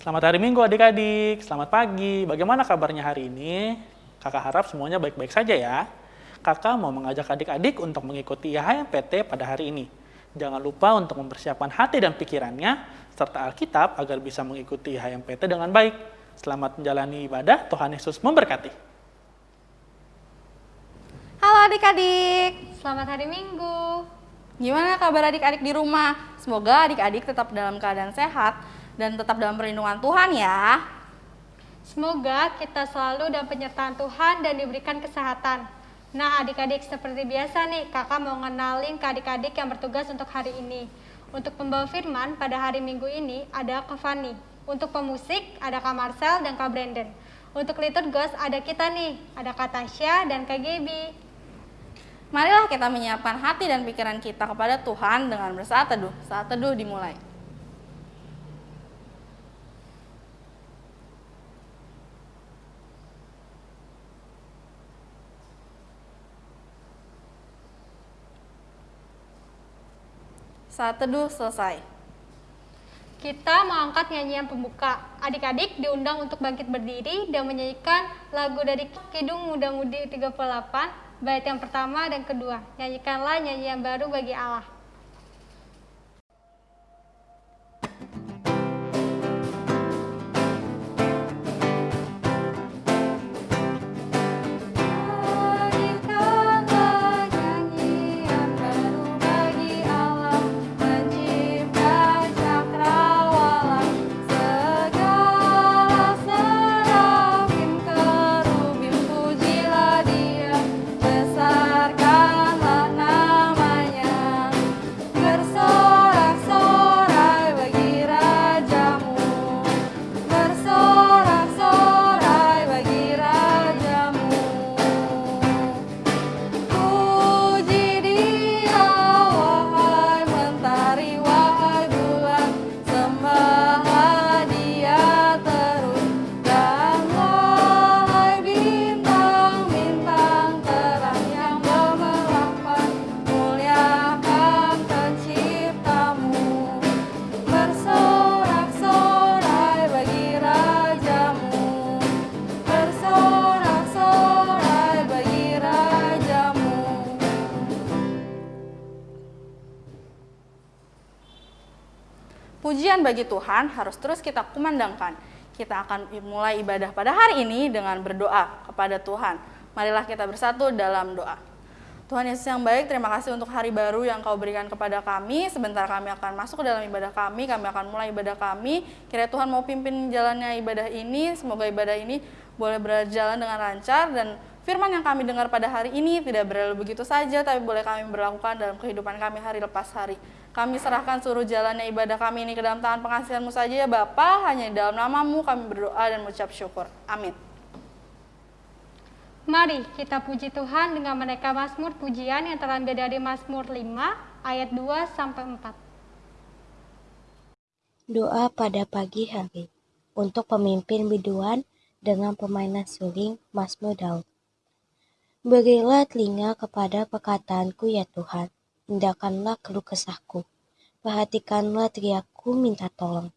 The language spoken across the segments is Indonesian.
Selamat hari Minggu adik-adik, selamat pagi. Bagaimana kabarnya hari ini? Kakak harap semuanya baik-baik saja ya. Kakak mau mengajak adik-adik untuk mengikuti HMPT pada hari ini. Jangan lupa untuk mempersiapkan hati dan pikirannya, serta Alkitab agar bisa mengikuti HMPT dengan baik. Selamat menjalani ibadah, Tuhan Yesus memberkati. Halo adik-adik, Selamat hari Minggu. gimana kabar adik-adik di rumah? Semoga adik-adik tetap dalam keadaan sehat dan tetap dalam perlindungan Tuhan ya. Semoga kita selalu dalam penyertaan Tuhan dan diberikan kesehatan. Nah, adik-adik seperti biasa nih, kakak mau ngenalin ke adik-adik yang bertugas untuk hari ini. Untuk pembawa firman pada hari Minggu ini ada Kak Fani. Untuk pemusik ada Kak Marcel dan Kak Brandon. Untuk liturgos ada kita nih, ada Kak Tasya dan Kak Gaby. Marilah kita menyiapkan hati dan pikiran kita kepada Tuhan dengan bersaat teduh. Saat teduh dimulai. Saat teduh selesai. Kita mengangkat nyanyian pembuka. Adik-adik diundang untuk bangkit berdiri dan menyanyikan lagu dari Kidung Muda Mudi 38, bait yang pertama dan kedua. Nyanyikanlah nyanyian baru bagi Allah. Pujian bagi Tuhan harus terus kita kumandangkan. Kita akan mulai ibadah pada hari ini dengan berdoa kepada Tuhan. Marilah kita bersatu dalam doa. Tuhan Yesus yang baik, terima kasih untuk hari baru yang kau berikan kepada kami. Sebentar kami akan masuk ke dalam ibadah kami, kami akan mulai ibadah kami. Kira Tuhan mau pimpin jalannya ibadah ini, semoga ibadah ini boleh berjalan dengan lancar dan firman yang kami dengar pada hari ini tidak berlalu begitu saja, tapi boleh kami berlakukan dalam kehidupan kami hari lepas hari. Kami serahkan seluruh jalannya ibadah kami ini ke dalam tangan pengasihanmu saja ya Bapa, hanya di dalam namamu kami berdoa dan mengucap syukur. Amin. Mari kita puji Tuhan dengan menaikkan Mazmur pujian yang terambil dari Mazmur 5 ayat 2 sampai 4. Doa pada pagi hari untuk pemimpin biduan dengan permainan suling Mazmur Daud. Berilah telinga kepada perkataanku ya Tuhan, hindarkanlah keluh kesahku. Perhatikanlah teriakku minta tolong.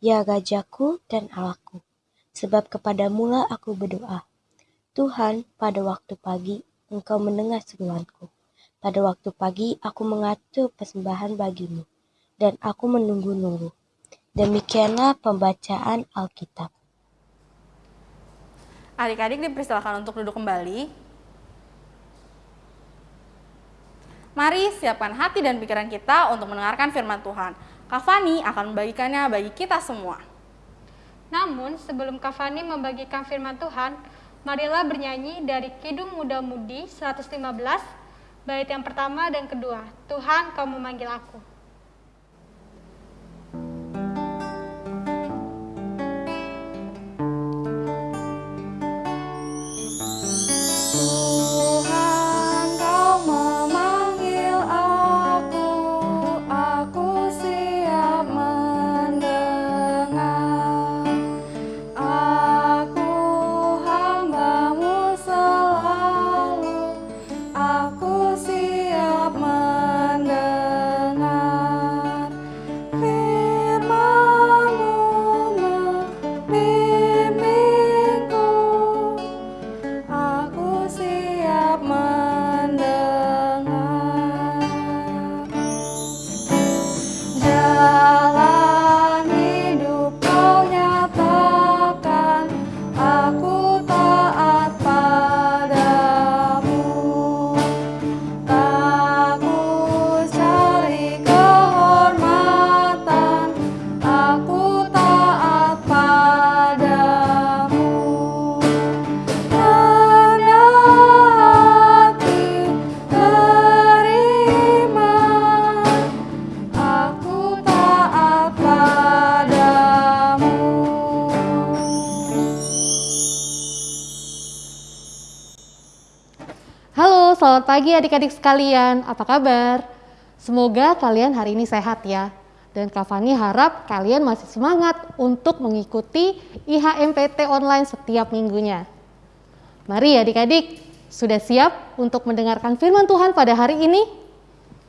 Ya Rajaku dan Allahku, sebab kepadamulah aku berdoa. Tuhan, pada waktu pagi engkau mendengar seruanku. Pada waktu pagi aku mengatur persembahan bagimu, dan aku menunggu-nunggu. Demikianlah pembacaan Alkitab. Adik-adik dipersilakan untuk duduk kembali. Mari siapkan hati dan pikiran kita untuk mendengarkan firman Tuhan. Kak Fani akan membagikannya bagi kita semua. Namun, sebelum Kavani membagikan firman Tuhan, marilah bernyanyi dari Kidung Muda Mudi 115, bait yang pertama dan kedua. Tuhan, kau memanggil aku. Adik-adik sekalian, apa kabar? Semoga kalian hari ini sehat ya. Dan Kak harap kalian masih semangat untuk mengikuti IHMPT online setiap minggunya. Mari adik-adik, sudah siap untuk mendengarkan firman Tuhan pada hari ini?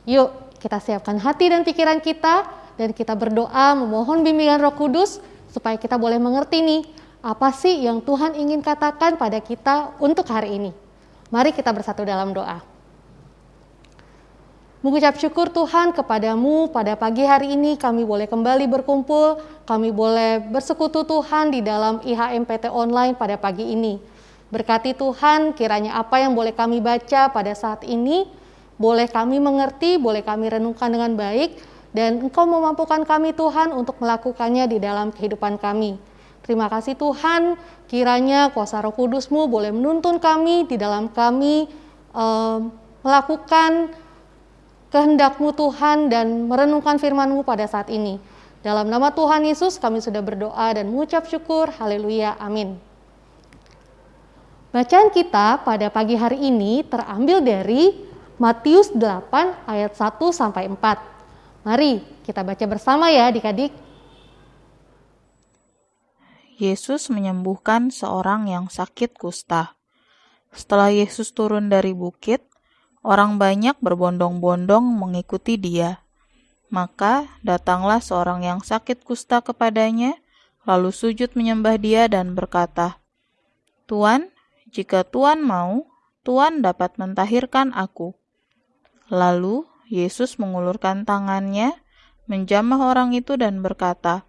Yuk, kita siapkan hati dan pikiran kita dan kita berdoa memohon bimbingan Roh Kudus supaya kita boleh mengerti nih apa sih yang Tuhan ingin katakan pada kita untuk hari ini. Mari kita bersatu dalam doa. Mengucap syukur Tuhan kepadamu pada pagi hari ini kami boleh kembali berkumpul, kami boleh bersekutu Tuhan di dalam IHMPT online pada pagi ini. Berkati Tuhan kiranya apa yang boleh kami baca pada saat ini, boleh kami mengerti, boleh kami renungkan dengan baik, dan Engkau memampukan kami Tuhan untuk melakukannya di dalam kehidupan kami. Terima kasih Tuhan, kiranya kuasa roh kudusmu boleh menuntun kami di dalam kami um, melakukan kehendakmu Tuhan dan merenungkan firmanmu pada saat ini. Dalam nama Tuhan Yesus kami sudah berdoa dan mengucap syukur. Haleluya. Amin. Bacaan kita pada pagi hari ini terambil dari Matius 8 ayat 1 sampai 4. Mari kita baca bersama ya adik-adik. Yesus menyembuhkan seorang yang sakit kusta. Setelah Yesus turun dari bukit, orang banyak berbondong-bondong mengikuti dia. Maka datanglah seorang yang sakit kusta kepadanya, lalu sujud menyembah dia dan berkata, Tuan, jika Tuan mau, Tuan dapat mentahirkan aku. Lalu Yesus mengulurkan tangannya, menjamah orang itu dan berkata,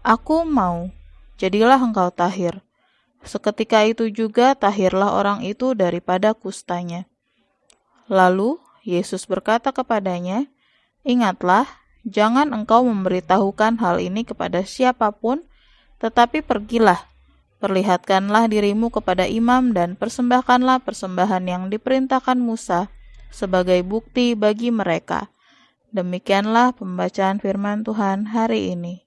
Aku mau, jadilah engkau tahir. Seketika itu juga tahirlah orang itu daripada kustanya. Lalu Yesus berkata kepadanya, Ingatlah, jangan engkau memberitahukan hal ini kepada siapa pun, tetapi pergilah, perlihatkanlah dirimu kepada imam dan persembahkanlah persembahan yang diperintahkan Musa sebagai bukti bagi mereka. Demikianlah pembacaan firman Tuhan hari ini.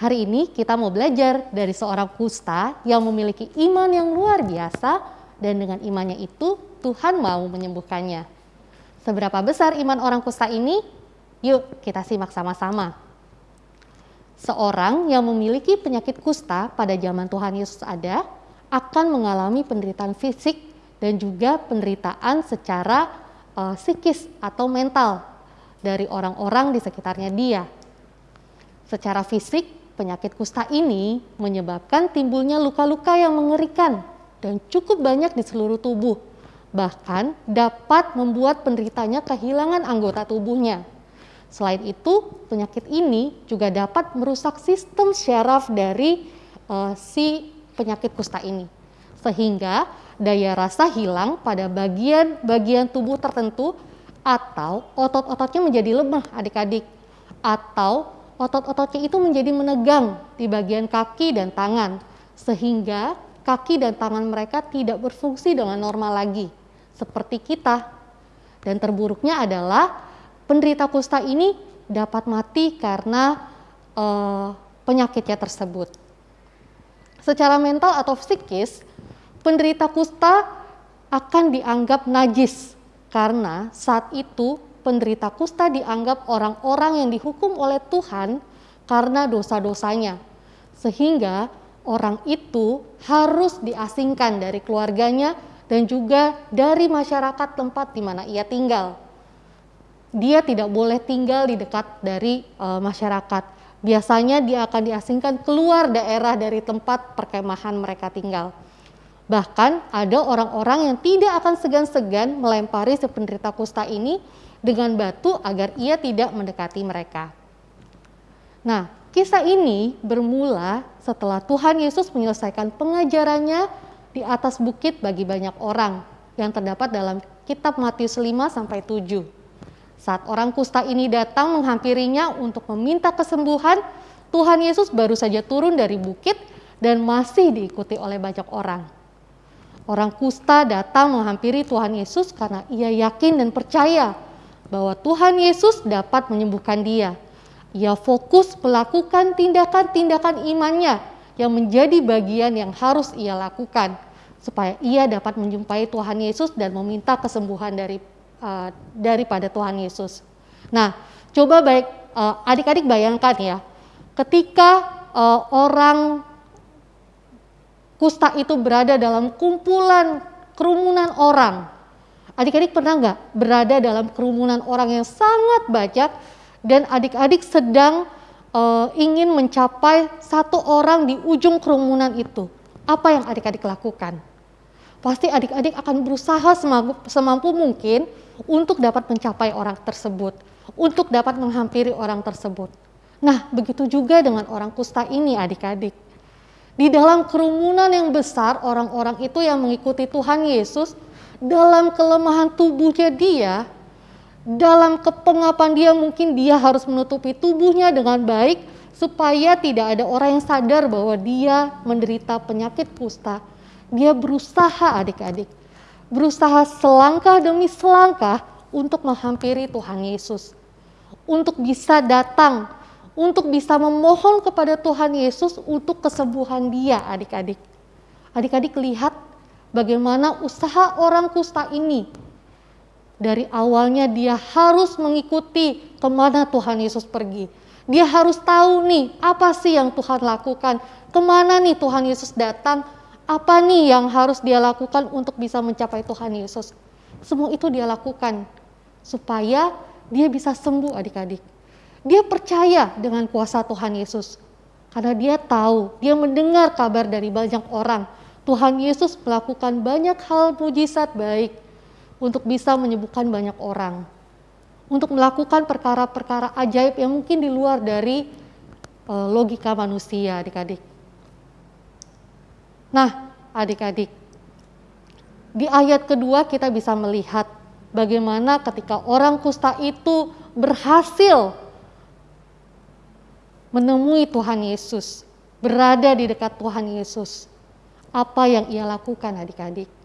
Hari ini kita mau belajar dari seorang kusta yang memiliki iman yang luar biasa dan dengan imannya itu Tuhan mau menyembuhkannya. Seberapa besar iman orang kusta ini? Yuk kita simak sama-sama. Seorang yang memiliki penyakit kusta pada zaman Tuhan Yesus ada akan mengalami penderitaan fisik dan juga penderitaan secara uh, psikis atau mental dari orang-orang di sekitarnya dia. Secara fisik, Penyakit kusta ini menyebabkan timbulnya luka-luka yang mengerikan dan cukup banyak di seluruh tubuh. Bahkan dapat membuat penderitanya kehilangan anggota tubuhnya. Selain itu, penyakit ini juga dapat merusak sistem syaraf dari uh, si penyakit kusta ini. Sehingga daya rasa hilang pada bagian-bagian tubuh tertentu atau otot-ototnya menjadi lemah adik-adik atau otot-ototnya itu menjadi menegang di bagian kaki dan tangan, sehingga kaki dan tangan mereka tidak berfungsi dengan normal lagi, seperti kita. Dan terburuknya adalah penderita kusta ini dapat mati karena uh, penyakitnya tersebut. Secara mental atau psikis, penderita kusta akan dianggap najis karena saat itu penderita kusta dianggap orang-orang yang dihukum oleh Tuhan karena dosa-dosanya. Sehingga orang itu harus diasingkan dari keluarganya dan juga dari masyarakat tempat di mana ia tinggal. Dia tidak boleh tinggal di dekat dari e, masyarakat. Biasanya dia akan diasingkan keluar daerah dari tempat perkemahan mereka tinggal. Bahkan ada orang-orang yang tidak akan segan-segan melempari si penderita kusta ini dengan batu agar ia tidak mendekati mereka. Nah, kisah ini bermula setelah Tuhan Yesus menyelesaikan pengajarannya di atas bukit bagi banyak orang yang terdapat dalam kitab Matius 5 sampai 7. Saat orang kusta ini datang menghampirinya untuk meminta kesembuhan, Tuhan Yesus baru saja turun dari bukit dan masih diikuti oleh banyak orang. Orang kusta datang menghampiri Tuhan Yesus karena ia yakin dan percaya bahwa Tuhan Yesus dapat menyembuhkan dia. Ia fokus melakukan tindakan-tindakan imannya yang menjadi bagian yang harus ia lakukan. supaya ia dapat menjumpai Tuhan Yesus dan meminta kesembuhan dari uh, daripada Tuhan Yesus. Nah, coba baik uh, adik-adik bayangkan ya, ketika uh, orang kusta itu berada dalam kumpulan kerumunan orang. Adik-adik pernah nggak berada dalam kerumunan orang yang sangat banyak dan adik-adik sedang uh, ingin mencapai satu orang di ujung kerumunan itu? Apa yang adik-adik lakukan? Pasti adik-adik akan berusaha semampu, semampu mungkin untuk dapat mencapai orang tersebut, untuk dapat menghampiri orang tersebut. Nah, begitu juga dengan orang kusta ini, adik-adik di dalam kerumunan yang besar, orang-orang itu yang mengikuti Tuhan Yesus, dalam kelemahan tubuhnya dia, dalam kepengapan dia mungkin dia harus menutupi tubuhnya dengan baik supaya tidak ada orang yang sadar bahwa dia menderita penyakit kusta. Dia berusaha adik-adik, berusaha selangkah demi selangkah untuk menghampiri Tuhan Yesus. Untuk bisa datang untuk bisa memohon kepada Tuhan Yesus untuk kesembuhan dia adik-adik. Adik-adik lihat bagaimana usaha orang kusta ini. Dari awalnya dia harus mengikuti ke mana Tuhan Yesus pergi. Dia harus tahu nih apa sih yang Tuhan lakukan, ke mana nih Tuhan Yesus datang, apa nih yang harus dia lakukan untuk bisa mencapai Tuhan Yesus. Semua itu dia lakukan supaya dia bisa sembuh adik-adik. Dia percaya dengan kuasa Tuhan Yesus. Karena dia tahu, dia mendengar kabar dari banyak orang. Tuhan Yesus melakukan banyak hal mujizat baik untuk bisa menyembuhkan banyak orang. Untuk melakukan perkara-perkara ajaib yang mungkin di luar dari uh, logika manusia adik-adik. Nah adik-adik, di ayat kedua kita bisa melihat bagaimana ketika orang kusta itu berhasil menemui Tuhan Yesus, berada di dekat Tuhan Yesus. Apa yang ia lakukan adik-adik?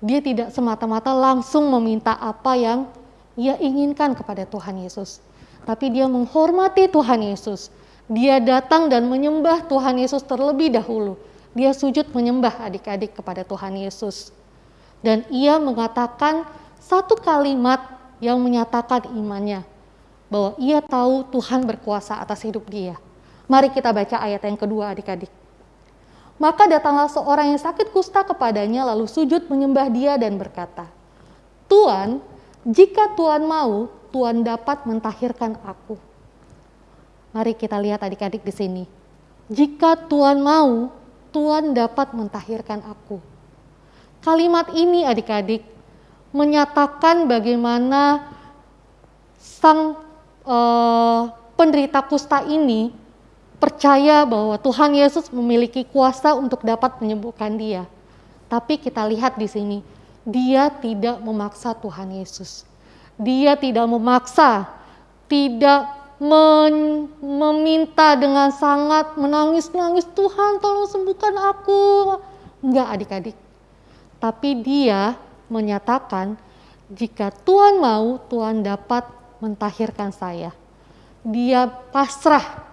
Dia tidak semata-mata langsung meminta apa yang ia inginkan kepada Tuhan Yesus. Tapi dia menghormati Tuhan Yesus. Dia datang dan menyembah Tuhan Yesus terlebih dahulu. Dia sujud menyembah adik-adik kepada Tuhan Yesus. Dan ia mengatakan satu kalimat yang menyatakan imannya bahwa ia tahu Tuhan berkuasa atas hidup dia. Mari kita baca ayat yang kedua adik-adik. Maka datanglah seorang yang sakit kusta kepadanya lalu sujud menyembah dia dan berkata, Tuhan, jika Tuhan mau, Tuhan dapat mentahirkan aku. Mari kita lihat adik-adik di sini. Jika Tuhan mau, Tuhan dapat mentahirkan aku. Kalimat ini adik-adik menyatakan bagaimana sang uh, penderita kusta ini percaya bahwa Tuhan Yesus memiliki kuasa untuk dapat menyembuhkan dia. Tapi kita lihat di sini, dia tidak memaksa Tuhan Yesus. Dia tidak memaksa, tidak meminta dengan sangat menangis-nangis, Tuhan tolong sembuhkan aku. Enggak adik-adik. Tapi dia menyatakan, jika Tuhan mau, Tuhan dapat mentahirkan saya. Dia pasrah,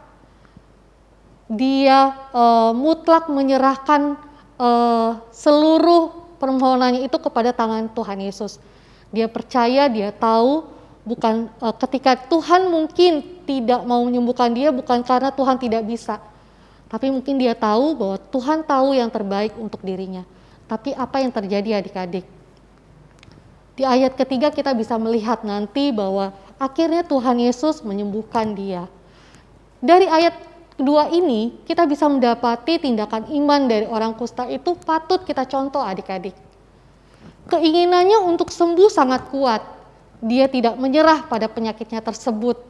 dia uh, mutlak menyerahkan uh, seluruh permohonannya itu kepada tangan Tuhan Yesus. Dia percaya, dia tahu bukan uh, ketika Tuhan mungkin tidak mau menyembuhkan dia bukan karena Tuhan tidak bisa. Tapi mungkin dia tahu bahwa Tuhan tahu yang terbaik untuk dirinya. Tapi apa yang terjadi adik-adik? Di ayat ketiga kita bisa melihat nanti bahwa akhirnya Tuhan Yesus menyembuhkan dia. Dari ayat kedua ini, kita bisa mendapati tindakan iman dari orang kusta itu patut kita contoh adik-adik. Keinginannya untuk sembuh sangat kuat. Dia tidak menyerah pada penyakitnya tersebut.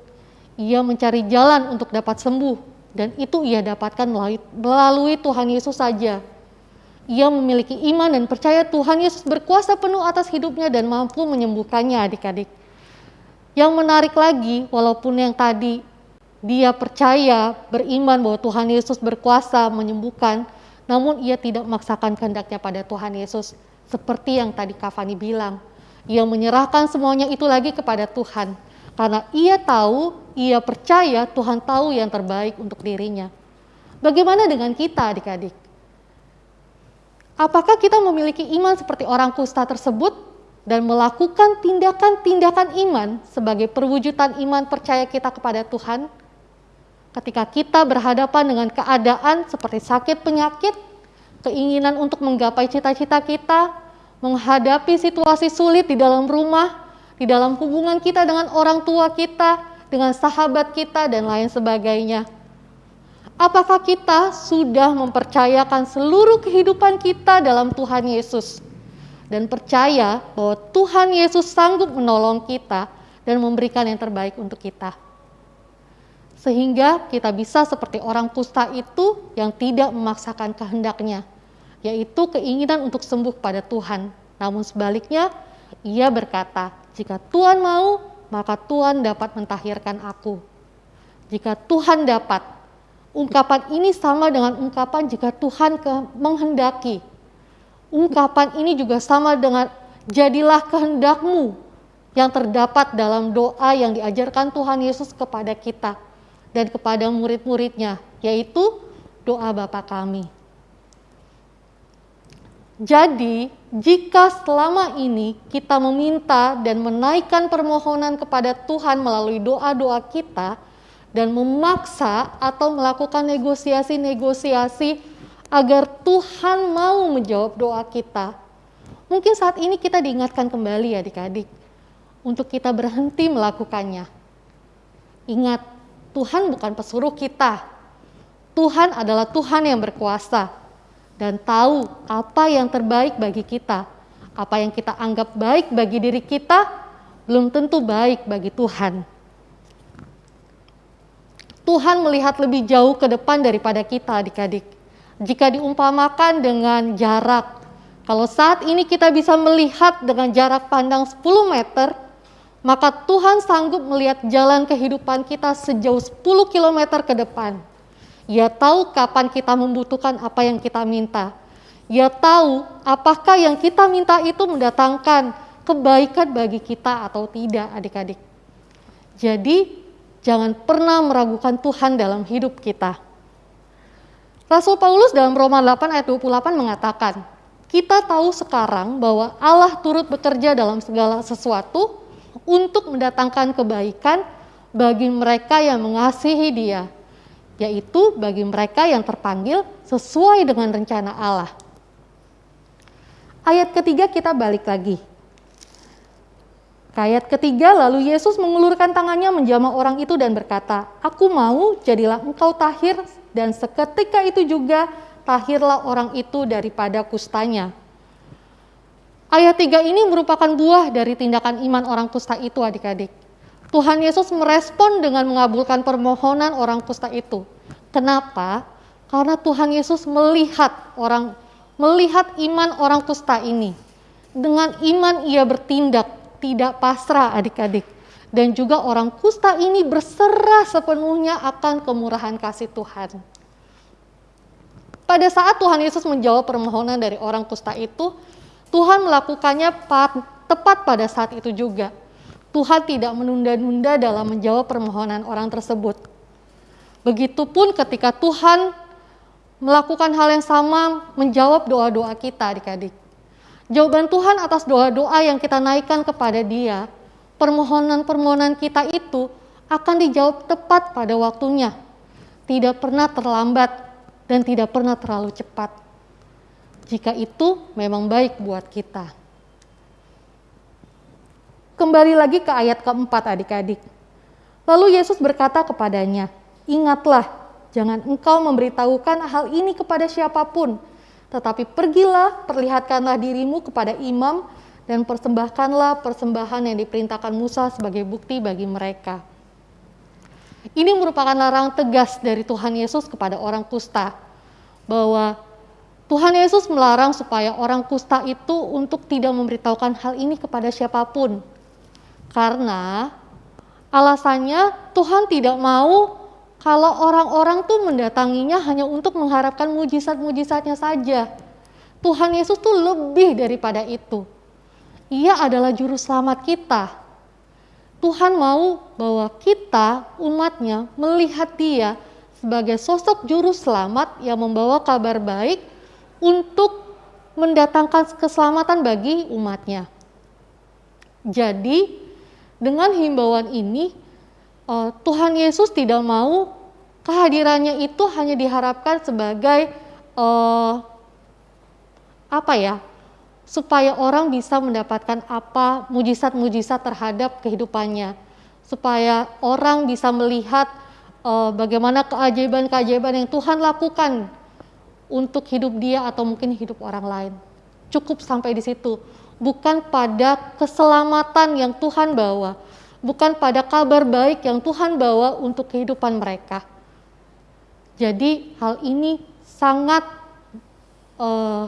Ia mencari jalan untuk dapat sembuh, dan itu ia dapatkan melalui, Tuhan Yesus saja. Ia memiliki iman dan percaya Tuhan Yesus berkuasa penuh atas hidupnya dan mampu menyembuhkannya adik-adik. Yang menarik lagi, walaupun yang tadi dia percaya, beriman bahwa Tuhan Yesus berkuasa menyembuhkan, namun ia tidak memaksakan kehendaknya pada Tuhan Yesus. Seperti yang tadi Kavani bilang, ia menyerahkan semuanya itu lagi kepada Tuhan. Karena ia tahu, ia percaya Tuhan tahu yang terbaik untuk dirinya. Bagaimana dengan kita adik-adik? Apakah kita memiliki iman seperti orang kusta tersebut dan melakukan tindakan-tindakan iman sebagai perwujudan iman percaya kita kepada Tuhan? Ketika kita berhadapan dengan keadaan seperti sakit penyakit, keinginan untuk menggapai cita-cita kita, menghadapi situasi sulit di dalam rumah, di dalam hubungan kita dengan orang tua kita, dengan sahabat kita, dan lain sebagainya Apakah kita sudah mempercayakan seluruh kehidupan kita dalam Tuhan Yesus dan percaya bahwa Tuhan Yesus sanggup menolong kita dan memberikan yang terbaik untuk kita? Sehingga kita bisa seperti orang kusta itu yang tidak memaksakan kehendaknya, yaitu keinginan untuk sembuh pada Tuhan. Namun sebaliknya, ia berkata, "Jika Tuhan mau, maka Tuhan dapat mentahirkan aku." Jika Tuhan dapat, Ungkapan ini sama dengan ungkapan jika Tuhan menghendaki. Ungkapan ini juga sama dengan jadilah kehendakmu yang terdapat dalam doa yang diajarkan Tuhan Yesus kepada kita dan kepada murid-muridnya, yaitu doa Bapa kami. Jadi, jika selama ini kita meminta dan menaikkan permohonan kepada Tuhan melalui doa-doa kita, dan memaksa atau melakukan negosiasi-negosiasi agar Tuhan mau menjawab doa kita. Mungkin saat ini kita diingatkan kembali ya adik-adik untuk kita berhenti melakukannya. Ingat, Tuhan bukan pesuruh kita. Tuhan adalah Tuhan yang berkuasa dan tahu apa yang terbaik bagi kita. Apa yang kita anggap baik bagi diri kita belum tentu baik bagi Tuhan. Tuhan melihat lebih jauh ke depan daripada kita adik-adik. Jika diumpamakan dengan jarak, kalau saat ini kita bisa melihat dengan jarak pandang 10 meter, maka Tuhan sanggup melihat jalan kehidupan kita sejauh 10 km ke depan. Ia tahu kapan kita membutuhkan apa yang kita minta. Ia tahu apakah yang kita minta itu mendatangkan kebaikan bagi kita atau tidak adik-adik. Jadi Jangan pernah meragukan Tuhan dalam hidup kita. Rasul Paulus dalam Roma 8 ayat 28 mengatakan, kita tahu sekarang bahwa Allah turut bekerja dalam segala sesuatu untuk mendatangkan kebaikan bagi mereka yang mengasihi dia, yaitu bagi mereka yang terpanggil sesuai dengan rencana Allah. Ayat ketiga kita balik lagi. Ayat ketiga, lalu Yesus mengulurkan tangannya menjamah orang itu dan berkata, Aku mau, jadilah engkau tahir, dan seketika itu juga tahirlah orang itu daripada kustanya. Ayat tiga ini merupakan buah dari tindakan iman orang kusta itu adik-adik. Tuhan Yesus merespon dengan mengabulkan permohonan orang kusta itu. Kenapa? Karena Tuhan Yesus melihat orang melihat iman orang kusta ini. Dengan iman ia bertindak tidak pasrah adik-adik. Dan juga orang kusta ini berserah sepenuhnya akan kemurahan kasih Tuhan. Pada saat Tuhan Yesus menjawab permohonan dari orang kusta itu, Tuhan melakukannya tepat pada saat itu juga. Tuhan tidak menunda-nunda dalam menjawab permohonan orang tersebut. Begitupun ketika Tuhan melakukan hal yang sama, menjawab doa-doa kita adik-adik. Jawaban Tuhan atas doa-doa yang kita naikkan kepada Dia, permohonan-permohonan kita itu akan dijawab tepat pada waktunya. Tidak pernah terlambat dan tidak pernah terlalu cepat. Jika itu memang baik buat kita. Kembali lagi ke ayat keempat adik-adik. Lalu Yesus berkata kepadanya, Ingatlah, jangan engkau memberitahukan hal ini kepada siapa pun, tetapi pergilah, perlihatkanlah dirimu kepada imam, dan persembahkanlah persembahan yang diperintahkan Musa sebagai bukti bagi mereka. Ini merupakan larangan tegas dari Tuhan Yesus kepada orang kusta, bahwa Tuhan Yesus melarang supaya orang kusta itu untuk tidak memberitahukan hal ini kepada siapa pun. Karena alasannya Tuhan tidak mau kalau orang-orang tuh mendatanginya hanya untuk mengharapkan mujizat-mujizatnya saja. Tuhan Yesus tuh lebih daripada itu. Ia adalah juru selamat kita. Tuhan mau bahwa kita, umatnya, melihat dia sebagai sosok juru selamat yang membawa kabar baik untuk mendatangkan keselamatan bagi umatnya. Jadi dengan himbauan ini uh, Tuhan Yesus tidak mau kehadirannya itu hanya diharapkan sebagai uh, apa ya supaya orang bisa mendapatkan apa mujizat-mujizat terhadap kehidupannya supaya orang bisa melihat uh, bagaimana keajaiban-keajaiban yang Tuhan lakukan untuk hidup dia atau mungkin hidup orang lain. Cukup sampai di situ. Bukan pada keselamatan yang Tuhan bawa, bukan pada kabar baik yang Tuhan bawa untuk kehidupan mereka. Jadi hal ini sangat uh,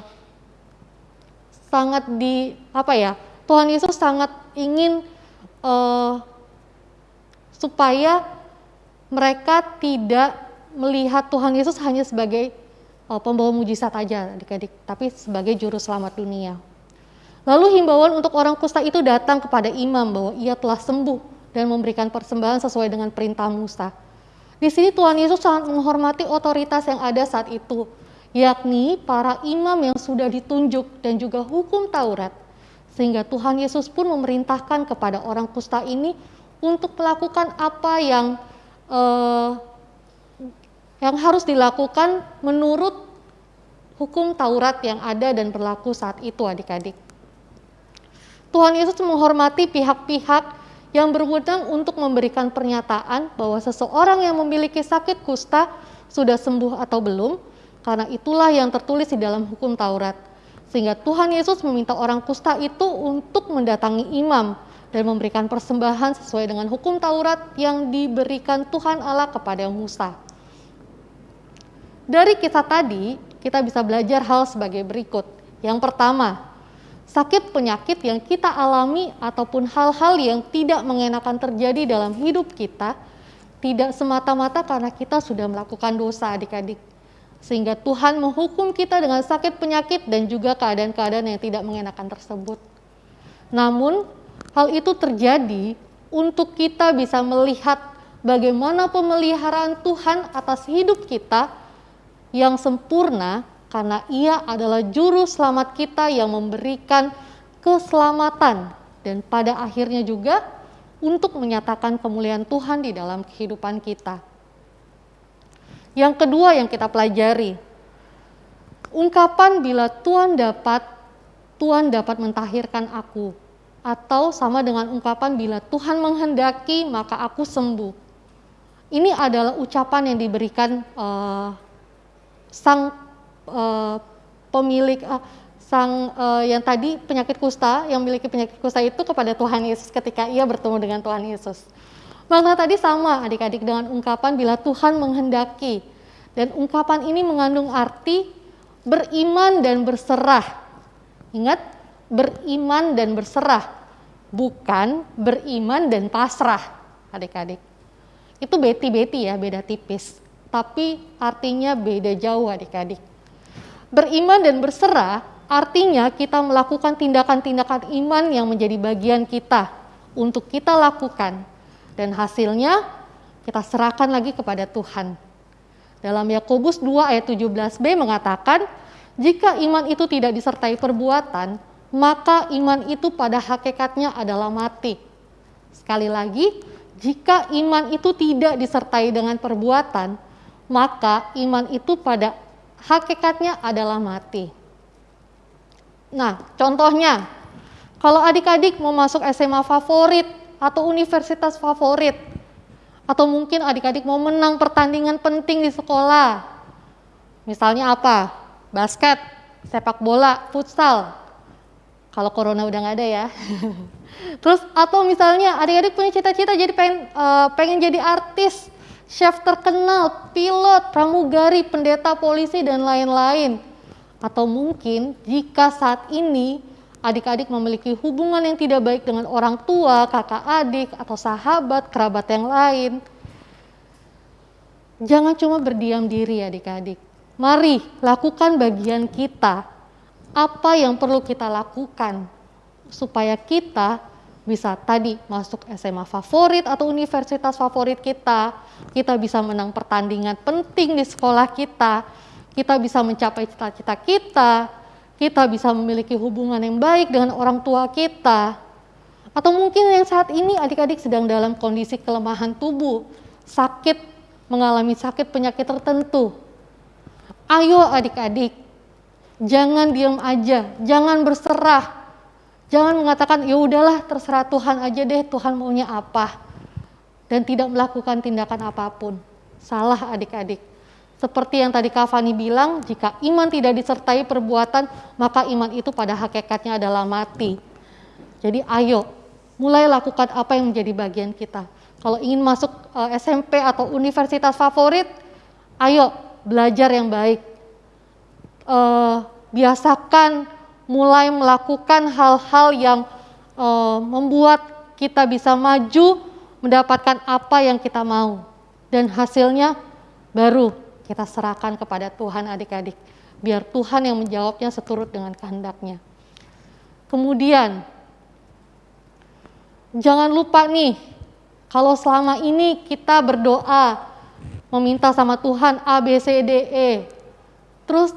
sangat di apa ya Tuhan Yesus sangat ingin uh, supaya mereka tidak melihat Tuhan Yesus hanya sebagai uh, pembawa mujizat aja adik-adik, tapi sebagai juru selamat dunia. Lalu himbauan untuk orang kusta itu datang kepada imam bahwa ia telah sembuh dan memberikan persembahan sesuai dengan perintah Musa. Di sini Tuhan Yesus sangat menghormati otoritas yang ada saat itu, yakni para imam yang sudah ditunjuk dan juga hukum Taurat. Sehingga Tuhan Yesus pun memerintahkan kepada orang kusta ini untuk melakukan apa yang uh, yang harus dilakukan menurut hukum Taurat yang ada dan berlaku saat itu adik-adik. Tuhan Yesus menghormati pihak-pihak yang berwenang untuk memberikan pernyataan bahwa seseorang yang memiliki sakit kusta sudah sembuh atau belum, karena itulah yang tertulis di dalam hukum Taurat. Sehingga Tuhan Yesus meminta orang kusta itu untuk mendatangi imam dan memberikan persembahan sesuai dengan hukum Taurat yang diberikan Tuhan Allah kepada Musa. Dari kisah tadi, kita bisa belajar hal sebagai berikut. Yang pertama, sakit penyakit yang kita alami ataupun hal-hal yang tidak mengenakan terjadi dalam hidup kita tidak semata-mata karena kita sudah melakukan dosa adik-adik. Sehingga Tuhan menghukum kita dengan sakit penyakit dan juga keadaan-keadaan yang tidak mengenakan tersebut. Namun, hal itu terjadi untuk kita bisa melihat bagaimana pemeliharaan Tuhan atas hidup kita yang sempurna karena ia adalah juru selamat kita yang memberikan keselamatan dan pada akhirnya juga untuk menyatakan kemuliaan Tuhan di dalam kehidupan kita. Yang kedua yang kita pelajari, ungkapan bila Tuhan dapat, Tuhan dapat mentahirkan aku. Atau sama dengan ungkapan bila Tuhan menghendaki maka aku sembuh. Ini adalah ucapan yang diberikan uh, sang uh, pemilik uh, sang uh, yang tadi penyakit kusta yang memiliki penyakit kusta itu kepada Tuhan Yesus ketika ia bertemu dengan Tuhan Yesus. Makna tadi sama adik-adik dengan ungkapan bila Tuhan menghendaki. Dan ungkapan ini mengandung arti beriman dan berserah. Ingat, beriman dan berserah, bukan beriman dan pasrah, adik-adik. Itu beti-beti ya, beda tipis tapi artinya beda jauh adik-adik. Beriman dan berserah artinya kita melakukan tindakan-tindakan iman yang menjadi bagian kita untuk kita lakukan dan hasilnya kita serahkan lagi kepada Tuhan. Dalam Yakobus 2 ayat 17b mengatakan, jika iman itu tidak disertai perbuatan, maka iman itu pada hakikatnya adalah mati. Sekali lagi, jika iman itu tidak disertai dengan perbuatan, maka iman itu pada hakikatnya adalah mati. Nah, contohnya, kalau adik-adik mau masuk SMA favorit atau universitas favorit, atau mungkin adik-adik mau menang pertandingan penting di sekolah, misalnya apa? Basket, sepak bola, futsal. Kalau corona udah nggak ada ya. Terus atau misalnya adik-adik punya cita-cita jadi pengen, uh, pengen jadi artis, chef terkenal, pilot, pramugari, pendeta polisi, dan lain-lain. Atau mungkin jika saat ini adik-adik memiliki hubungan yang tidak baik dengan orang tua, kakak adik, atau sahabat, kerabat yang lain. Jangan cuma berdiam diri adik-adik. Mari lakukan bagian kita. Apa yang perlu kita lakukan supaya kita bisa tadi masuk SMA favorit atau universitas favorit kita, kita bisa menang pertandingan penting di sekolah kita, kita bisa mencapai cita-cita kita, kita bisa memiliki hubungan yang baik dengan orang tua kita, atau mungkin yang saat ini adik-adik sedang dalam kondisi kelemahan tubuh, sakit, mengalami sakit penyakit tertentu. Ayo adik-adik, jangan diam aja, jangan berserah. Jangan mengatakan ya udahlah terserah Tuhan aja deh, Tuhan maunya apa. Dan tidak melakukan tindakan apa pun. Salah adik-adik. Seperti yang tadi Kak Fani bilang, jika iman tidak disertai perbuatan, maka iman itu pada hakikatnya adalah mati. Jadi ayo, mulai lakukan apa yang menjadi bagian kita. Kalau ingin masuk eh, SMP atau universitas favorit, ayo belajar yang baik. Uh, biasakan mulai melakukan hal-hal yang uh, membuat kita bisa maju mendapatkan apa yang kita mau. Dan hasilnya baru kita serahkan kepada Tuhan adik-adik. Biar Tuhan yang menjawabnya seturut dengan kehendaknya. Kemudian, jangan lupa nih, kalau selama ini kita berdoa, meminta sama Tuhan A, B, C, D, E. Terus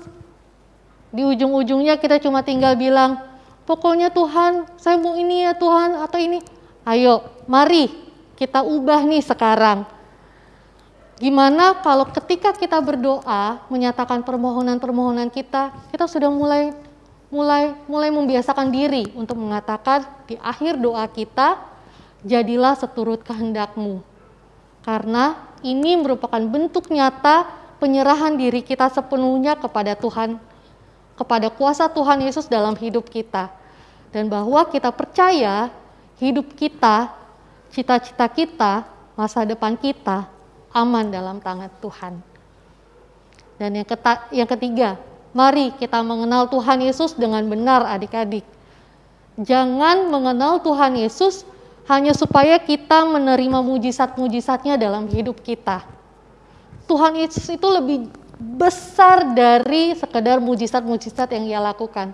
di ujung-ujungnya kita cuma tinggal bilang, pokoknya Tuhan, saya mau ini ya Tuhan, atau ini. Ayo, mari kita ubah nih sekarang Gimana kalau ketika kita berdoa, menyatakan permohonan-permohonan kita, kita sudah mulai mulai mulai membiasakan diri untuk mengatakan di akhir doa kita, jadilah seturut kehendakmu. Karena ini merupakan bentuk nyata penyerahan diri kita sepenuhnya kepada Tuhan, kepada kuasa Tuhan Yesus dalam hidup kita. Dan bahwa kita percaya hidup kita, cita-cita kita, masa depan kita aman dalam tangan Tuhan. Dan yang, keta, yang ketiga, mari kita mengenal Tuhan Yesus dengan benar adik-adik. Jangan mengenal Tuhan Yesus hanya supaya kita menerima mujizat-mujizatnya dalam hidup kita. Tuhan Yesus itu lebih besar dari sekedar mujizat-mujizat yang ia lakukan.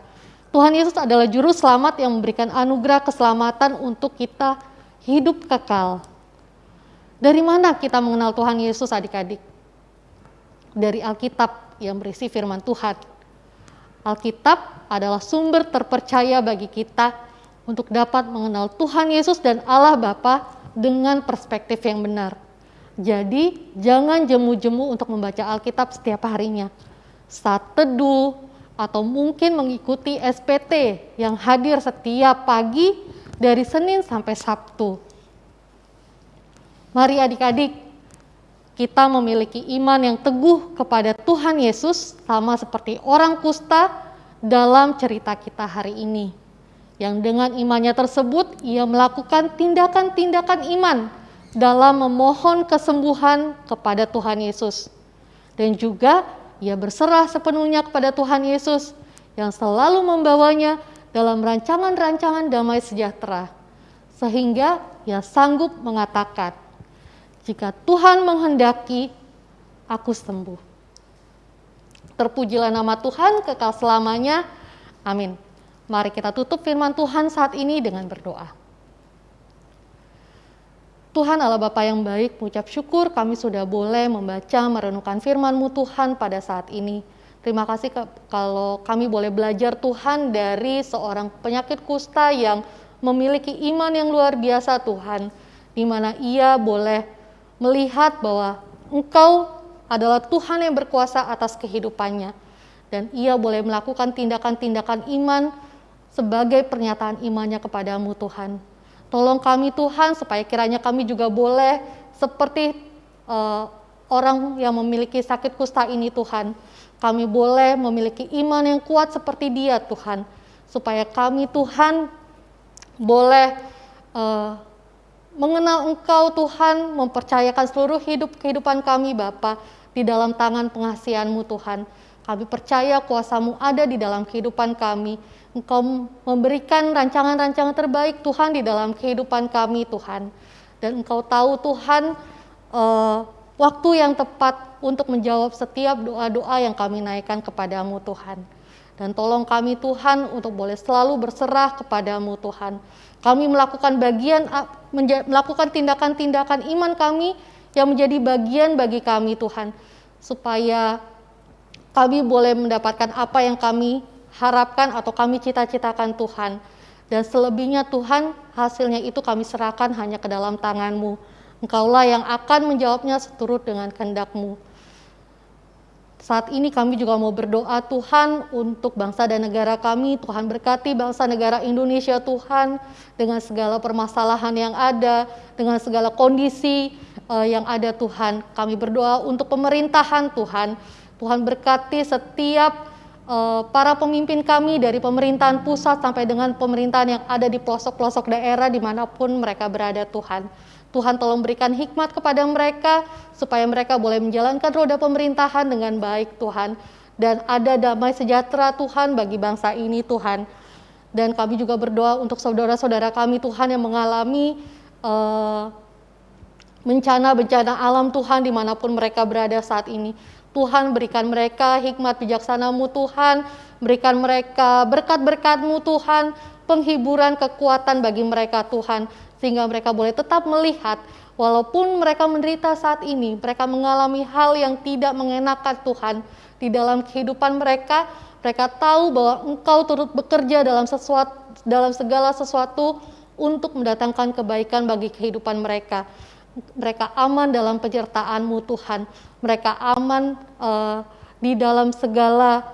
Tuhan Yesus adalah juru selamat yang memberikan anugerah keselamatan untuk kita hidup kekal. Dari mana kita mengenal Tuhan Yesus adik-adik? Dari Alkitab yang berisi firman Tuhan. Alkitab adalah sumber terpercaya bagi kita untuk dapat mengenal Tuhan Yesus dan Allah Bapa dengan perspektif yang benar. Jadi, jangan jemu-jemu untuk membaca Alkitab setiap harinya. Saat teduh atau mungkin mengikuti SPT yang hadir setiap pagi dari Senin sampai Sabtu Mari adik-adik, kita memiliki iman yang teguh kepada Tuhan Yesus sama seperti orang kusta dalam cerita kita hari ini. Yang dengan imannya tersebut, ia melakukan tindakan-tindakan iman dalam memohon kesembuhan kepada Tuhan Yesus. Dan juga ia berserah sepenuhnya kepada Tuhan Yesus yang selalu membawanya dalam rancangan-rancangan damai sejahtera. Sehingga ia sanggup mengatakan, jika Tuhan menghendaki, aku sembuh. Terpujilah nama Tuhan kekal selamanya. Amin. Mari kita tutup firman Tuhan saat ini dengan berdoa. Tuhan Allah Bapa yang baik, mengucap syukur kami sudah boleh membaca, merenungkan firman-Mu Tuhan pada saat ini. Terima kasih kalau kami boleh belajar Tuhan dari seorang penyakit kusta yang memiliki iman yang luar biasa Tuhan, di mana ia boleh melihat bahwa engkau adalah Tuhan yang berkuasa atas kehidupannya. Dan ia boleh melakukan tindakan-tindakan iman sebagai pernyataan imannya kepadamu Tuhan. Tolong kami Tuhan supaya kiranya kami juga boleh seperti uh, orang yang memiliki sakit kusta ini Tuhan. Kami boleh memiliki iman yang kuat seperti dia Tuhan. Supaya kami Tuhan boleh uh, mengenal Engkau Tuhan, mempercayakan seluruh hidup kehidupan kami Bapa di dalam tangan pengasihanmu Tuhan. Kami percaya kuasamu ada di dalam kehidupan kami. Engkau memberikan rancangan-rancangan terbaik Tuhan di dalam kehidupan kami Tuhan. Dan Engkau tahu Tuhan uh, waktu yang tepat untuk menjawab setiap doa-doa yang kami naikkan kepadamu Tuhan. Dan tolong kami Tuhan untuk boleh selalu berserah kepadamu Tuhan. Kami melakukan bagian melakukan tindakan-tindakan iman kami yang menjadi bagian bagi kami Tuhan supaya kami boleh mendapatkan apa yang kami harapkan atau kami cita-citakan Tuhan. Dan selebihnya Tuhan, hasilnya itu kami serahkan hanya ke dalam tangan-Mu. Engkaulah yang akan menjawabnya seturut dengan kehendak-Mu. Saat ini kami juga mau berdoa Tuhan untuk bangsa dan negara kami. Tuhan berkati bangsa negara Indonesia Tuhan dengan segala permasalahan yang ada, dengan segala kondisi uh, yang ada Tuhan. Kami berdoa untuk pemerintahan Tuhan. Tuhan berkati setiap uh, para pemimpin kami dari pemerintahan pusat sampai dengan pemerintahan yang ada di pelosok-pelosok daerah di mana pun mereka berada Tuhan. Tuhan tolong berikan hikmat kepada mereka supaya mereka boleh menjalankan roda pemerintahan dengan baik Tuhan dan ada damai sejahtera Tuhan bagi bangsa ini Tuhan. Dan kami juga berdoa untuk saudara-saudara kami Tuhan yang mengalami bencana-bencana uh, alam Tuhan di mana pun mereka berada saat ini. Tuhan berikan mereka hikmat bijaksanamu Tuhan, berikan mereka berkat-berkatmu Tuhan, penghiburan kekuatan bagi mereka Tuhan sehingga mereka boleh tetap melihat walaupun mereka menderita saat ini, mereka mengalami hal yang tidak mengenakan Tuhan di dalam kehidupan mereka, mereka tahu bahwa Engkau turut bekerja dalam sesuatu dalam segala sesuatu untuk mendatangkan kebaikan bagi kehidupan mereka. Mereka aman dalam penyertaan-Mu Tuhan. Mereka aman uh, di dalam segala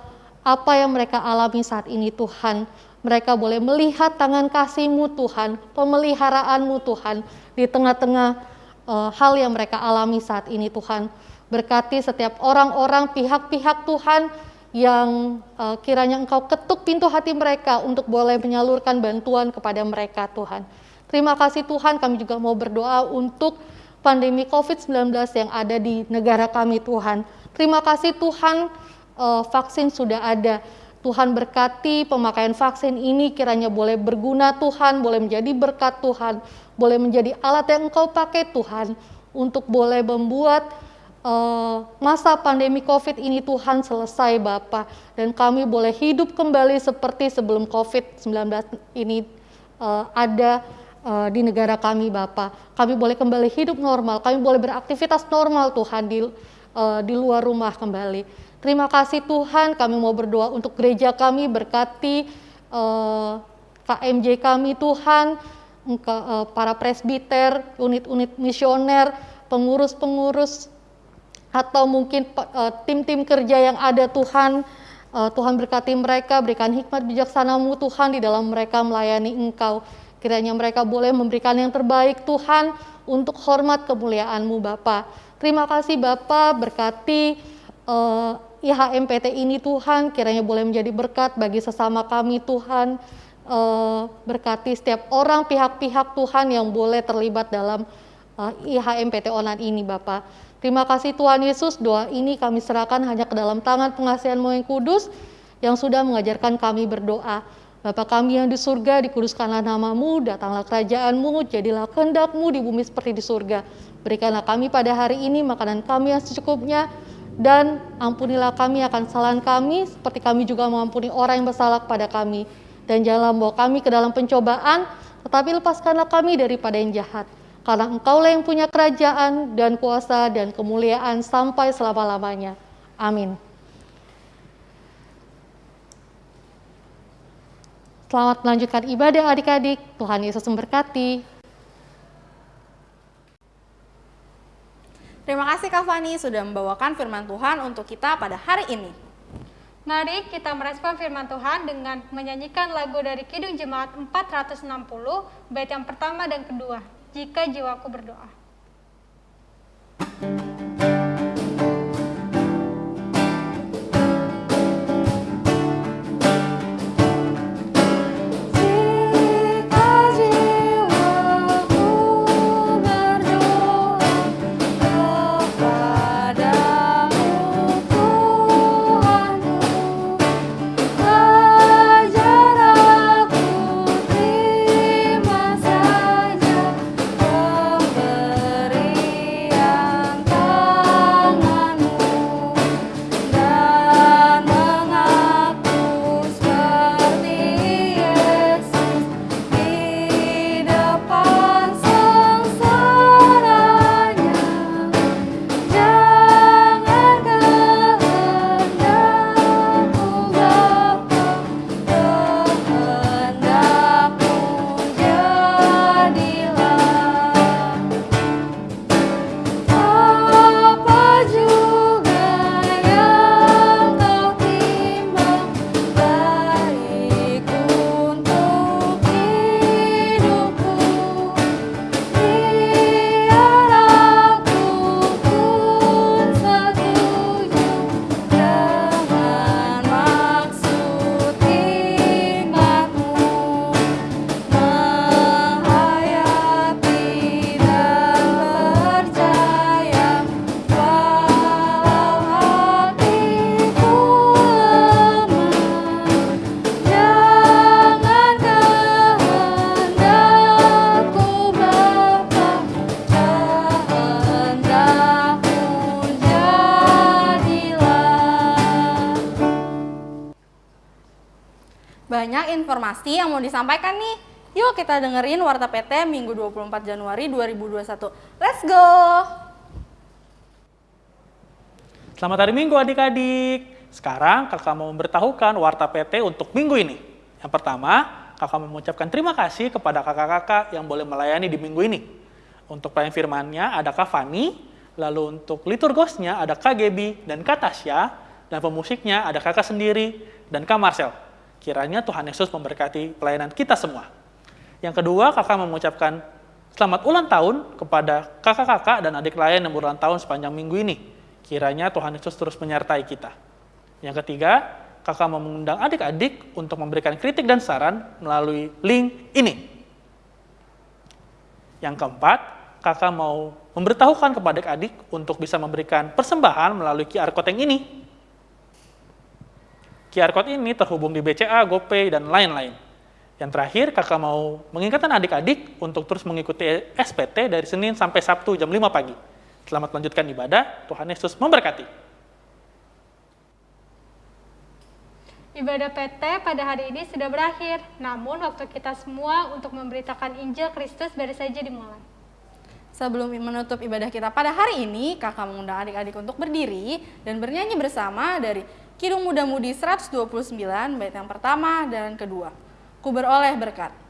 apa yang mereka alami saat ini Tuhan mereka boleh melihat tangan kasih-Mu Tuhan, pemeliharaanmu Tuhan di tengah-tengah uh, hal yang mereka alami saat ini Tuhan. Berkati setiap orang-orang pihak-pihak Tuhan yang uh, kiranya Engkau ketuk pintu hati mereka untuk boleh menyalurkan bantuan kepada mereka Tuhan. Terima kasih Tuhan, kami juga mau berdoa untuk pandemi COVID-19 yang ada di negara kami Tuhan. Terima kasih Tuhan, uh, vaksin sudah ada. Tuhan berkati pemakaian vaksin ini kiranya boleh berguna Tuhan, boleh menjadi berkat Tuhan, boleh menjadi alat yang Engkau pakai Tuhan untuk boleh membuat uh, masa pandemi COVID ini Tuhan selesai Bapa. Dan kami boleh hidup kembali seperti sebelum COVID-19 ini uh, ada uh, di negara kami Bapa. Kami boleh kembali hidup normal, kami boleh beraktivitas normal Tuhan di uh, di luar rumah kembali. Terima kasih Tuhan, kami mau berdoa untuk gereja kami, berkati uh, eh, KMJ kami Tuhan, uh, para presbiter, unit-unit misioner, pengurus-pengurus, atau mungkin uh, tim-tim kerja yang ada Tuhan, uh, Tuhan berkati mereka, berikan hikmat bijaksanamu Tuhan di dalam mereka melayani Engkau. Kiranya mereka boleh memberikan yang terbaik Tuhan untuk hormat kemuliaanmu Bapa. Terima kasih Bapa, berkati uh, IHMPT ini Tuhan kiranya boleh menjadi berkat bagi sesama kami Tuhan. Uh, berkati setiap orang pihak-pihak Tuhan yang boleh terlibat dalam uh, eh, IHMPT Onan ini Bapak. Terima kasih Tuhan Yesus, doa ini kami serahkan hanya ke dalam tangan pengasihan yang kudus yang sudah mengajarkan kami berdoa. Bapa kami yang di surga, dikuduskanlah namamu, datanglah kerajaanmu, jadilah kehendakmu di bumi seperti di surga. Berikanlah kami pada hari ini makanan kami yang secukupnya, dan ampunilah kami akan kesalahan kami seperti kami juga mengampuni orang yang bersalah kepada kami. Dan janganlah membawa kami ke dalam pencobaan tetapi lepaskanlah kami daripada yang jahat. Karena engkaulah yang punya kerajaan dan kuasa dan kemuliaan sampai selama-lamanya. Amin Selamat melanjutkan ibadah adik-adik. Tuhan Yesus memberkati. Terima kasih Kak Fani sudah membawakan firman Tuhan untuk kita pada hari ini. Mari kita merespon firman Tuhan dengan menyanyikan lagu dari Kidung Jemaat 460, bait yang pertama dan kedua, Jika Jiwaku Berdoa. Informasi yang mau disampaikan nih. Yuk kita dengerin Warta PT Minggu 24 Januari 2021. Let's go! Selamat hari Minggu adik-adik. Sekarang kakak mau memberitahukan Warta PT untuk minggu ini. Yang pertama, kakak mengucapkan terima kasih kepada kakak-kakak yang boleh melayani di minggu ini. Untuk pelayan firmannya ada Kak Fani, lalu untuk liturgosnya ada Kak Gebi dan Kak Tasya, dan pemusiknya ada kakak sendiri dan Kak Marcel. Kiranya Tuhan Yesus memberkati pelayanan kita semua. Yang kedua, kakak mengucapkan selamat ulang tahun kepada kakak-kakak dan adik lain yang berulang tahun sepanjang minggu ini. Kiranya Tuhan Yesus terus menyertai kita. Yang ketiga, kakak mengundang adik-adik untuk memberikan kritik dan saran melalui link ini. Yang keempat, kakak mau memberitahukan kepada adik-adik untuk bisa memberikan persembahan melalui QR Code yang ini. QR Code ini terhubung di BCA, GoPay, dan lain-lain. Yang terakhir, kakak mau mengingatkan adik-adik untuk terus mengikuti SPT dari Senin sampai Sabtu jam 5 pagi. Selamat melanjutkan ibadah, Tuhan Yesus memberkati. Ibadah PT pada hari ini sudah berakhir, namun waktu kita semua untuk memberitakan Injil Kristus baru saja dimulai. Sebelum menutup ibadah kita pada hari ini, kakak mengundang adik-adik untuk berdiri dan bernyanyi bersama dari Kidung Muda Mudi 129, bait yang pertama dan kedua. Ku beroleh berkat.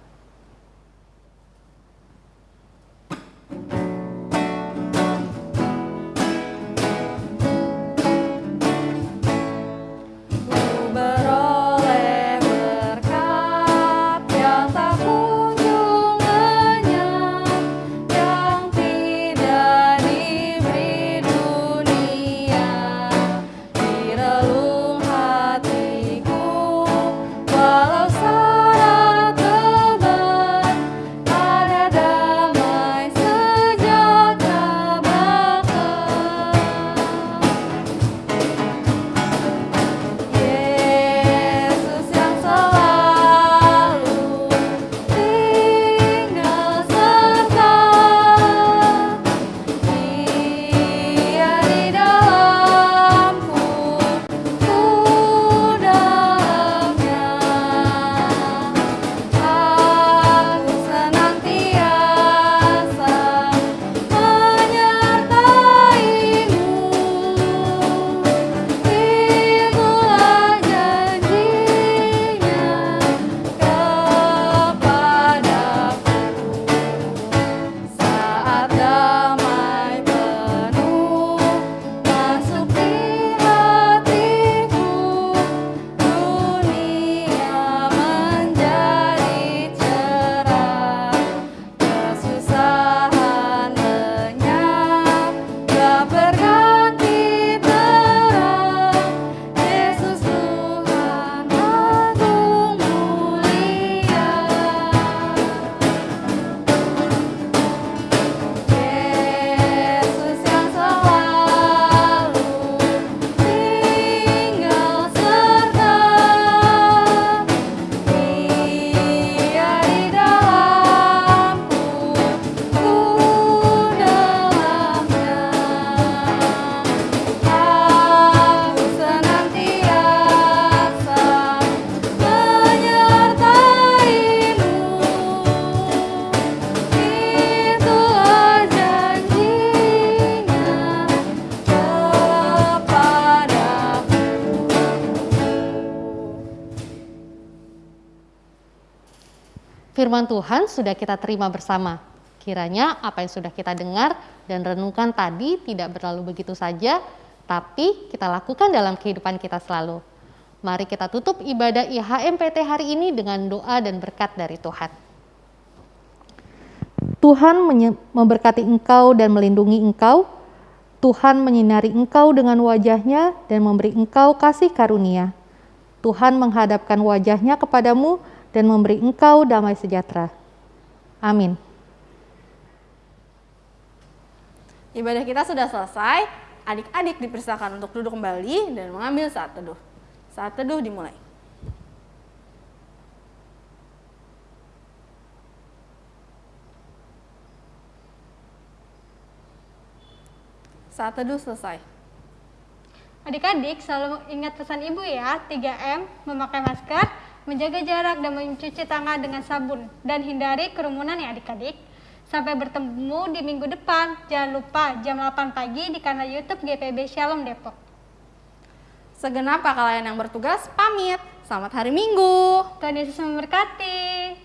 Firman Tuhan sudah kita terima bersama. Kiranya apa yang sudah kita dengar dan renungkan tadi tidak berlalu begitu saja, tapi kita lakukan dalam kehidupan kita selalu. Mari kita tutup ibadah IHMPT hari ini dengan doa dan berkat dari Tuhan. Tuhan memberkati engkau dan melindungi engkau. Tuhan menyinari engkau dengan wajahnya dan memberi engkau kasih karunia. Tuhan menghadapkan wajahnya kepadamu dan memberi engkau damai sejahtera. Amin. Ibadah kita sudah selesai. Adik-adik dipersilakan untuk duduk kembali dan mengambil saat teduh. Saat teduh dimulai. Saat teduh selesai. Adik-adik selalu ingat pesan ibu ya, 3M, memakai masker, menjaga jarak dan mencuci tangan dengan sabun, dan hindari kerumunan ya adik-adik. Sampai bertemu di minggu depan. Jangan lupa jam 8 pagi di kanal YouTube GPB Shalom Depok. Segenap kakak layan yang bertugas pamit. Selamat hari Minggu. Tuhan Yesus memberkati.